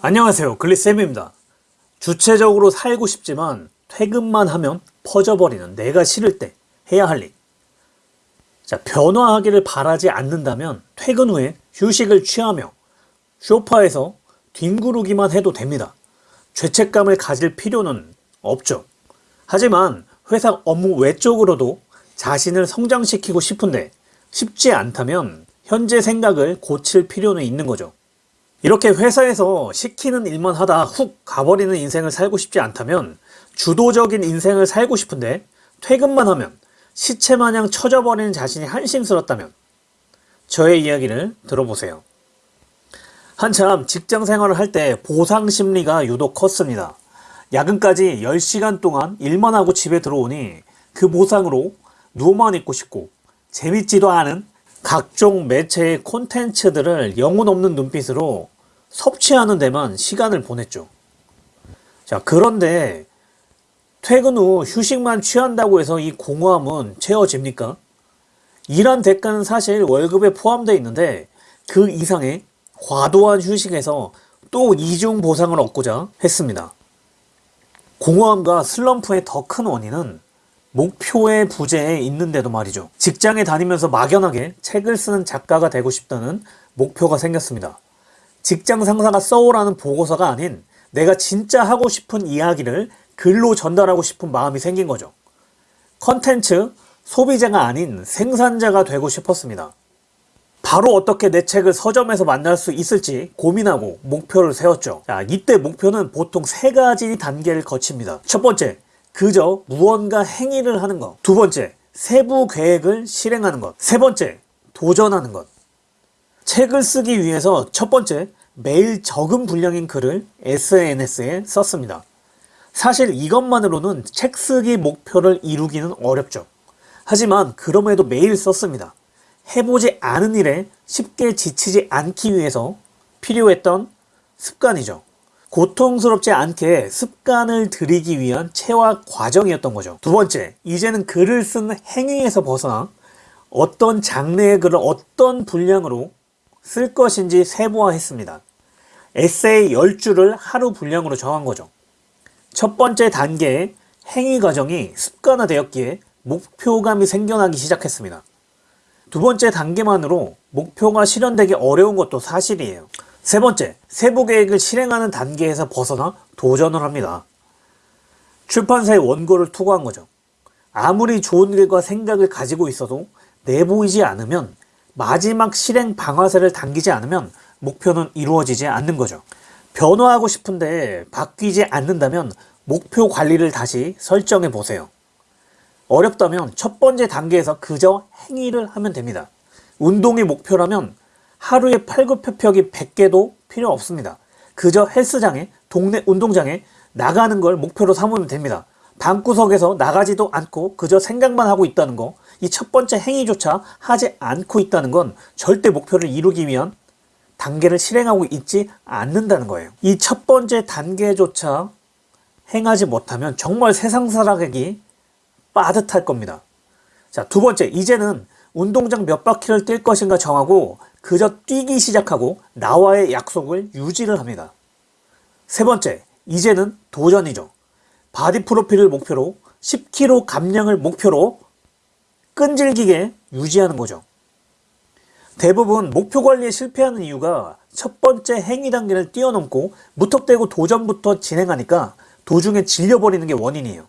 안녕하세요 글리쌤입니다 주체적으로 살고 싶지만 퇴근만 하면 퍼져버리는 내가 싫을 때 해야 할 일. 자, 변화하기를 바라지 않는다면 퇴근 후에 휴식을 취하며 쇼파에서 뒹구르기만 해도 됩니다. 죄책감을 가질 필요는 없죠. 하지만 회사 업무 외적으로도 자신을 성장시키고 싶은데 쉽지 않다면 현재 생각을 고칠 필요는 있는 거죠. 이렇게 회사에서 시키는 일만 하다 훅 가버리는 인생을 살고 싶지 않다면 주도적인 인생을 살고 싶은데 퇴근만 하면 시체 마냥 처져버리는 자신이 한심스럽다면 저의 이야기를 들어보세요. 한참 직장 생활을 할 때 보상 심리가 유독 컸습니다. 야근까지 10시간 동안 일만 하고 집에 들어오니 그 보상으로 누워만 있고 싶고 재밌지도 않은 각종 매체의 콘텐츠들을 영혼 없는 눈빛으로 섭취하는 데만 시간을 보냈죠. 자, 그런데 퇴근 후 휴식만 취한다고 해서 이 공허함은 채워집니까? 일한 대가는 사실 월급에 포함되어 있는데 그 이상의 과도한 휴식에서 또 이중 보상을 얻고자 했습니다. 공허함과 슬럼프의 더 큰 원인은 목표의 부재에 있는데도 말이죠. 직장에 다니면서 막연하게 책을 쓰는 작가가 되고 싶다는 목표가 생겼습니다. 직장 상사가 써오라는 보고서가 아닌 내가 진짜 하고 싶은 이야기를 글로 전달하고 싶은 마음이 생긴 거죠. 컨텐츠 소비자가 아닌 생산자가 되고 싶었습니다. 바로 어떻게 내 책을 서점에서 만날 수 있을지 고민하고 목표를 세웠죠. 자, 이때 목표는 보통 세 가지 단계를 거칩니다. 첫 번째, 그저 무언가 행위를 하는 것. 두 번째, 세부 계획을 실행하는 것. 세 번째, 도전하는 것. 책을 쓰기 위해서 첫 번째, 매일 적은 분량인 글을 SNS에 썼습니다. 사실 이것만으로는 책 쓰기 목표를 이루기는 어렵죠. 하지만 그럼에도 매일 썼습니다. 해보지 않은 일에 쉽게 지치지 않기 위해서 필요했던 습관이죠. 고통스럽지 않게 습관을 들이기 위한 체화 과정이었던 거죠. 두 번째, 이제는 글을 쓰는 행위에서 벗어나 어떤 장르의 글을 어떤 분량으로 쓸 것인지 세부화했습니다. 에세이 10줄을 하루 분량으로 정한 거죠. 첫 번째 단계의 행위 과정이 습관화되었기에 목표감이 생겨나기 시작했습니다. 두 번째 단계만으로 목표가 실현되기 어려운 것도 사실이에요. 세 번째, 세부 계획을 실행하는 단계에서 벗어나 도전을 합니다. 출판사에 원고를 투고한 거죠. 아무리 좋은 일과 생각을 가지고 있어도 내보이지 않으면 마지막 실행 방아쇠를 당기지 않으면 목표는 이루어지지 않는 거죠. 변화하고 싶은데 바뀌지 않는다면 목표 관리를 다시 설정해 보세요. 어렵다면 첫 번째 단계에서 그저 행위를 하면 됩니다. 운동이 목표라면 하루에 팔굽혀펴기 100개도 필요 없습니다. 그저 헬스장에 동네 운동장에 나가는 걸 목표로 삼으면 됩니다. 방구석에서 나가지도 않고 그저 생각만 하고 있다는 거, 이 첫 번째 행위조차 하지 않고 있다는 건 절대 목표를 이루기 위한 단계를 실행하고 있지 않는다는 거예요. 이 첫 번째 단계조차 행하지 못하면 정말 세상 살아가기 빠듯할 겁니다. 자, 두 번째, 이제는 운동장 몇 바퀴를 뛸 것인가 정하고 그저 뛰기 시작하고 나와의 약속을 유지를 합니다. 세 번째, 이제는 도전이죠. 바디 프로필을 목표로 10kg 감량을 목표로 끈질기게 유지하는 거죠. 대부분 목표 관리에 실패하는 이유가 첫 번째 행위 단계를 뛰어넘고 무턱대고 도전부터 진행하니까 도중에 질려버리는 게 원인이에요.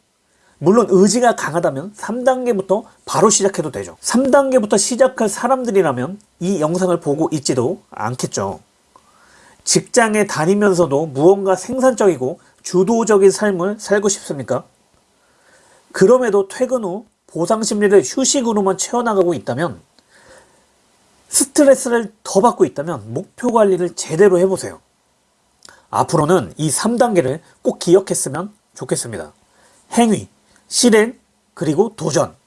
물론 의지가 강하다면 3단계부터 바로 시작해도 되죠. 3단계부터 시작할 사람들이라면 이 영상을 보고 있지도 않겠죠. 직장에 다니면서도 무언가 생산적이고 주도적인 삶을 살고 싶습니까? 그럼에도 퇴근 후 보상 심리를 휴식으로만 채워나가고 있다면 스트레스를 더 받고 있다면 목표 관리를 제대로 해보세요. 앞으로는 이 3단계를 꼭 기억했으면 좋겠습니다. 행위, 실행, 그리고 도전.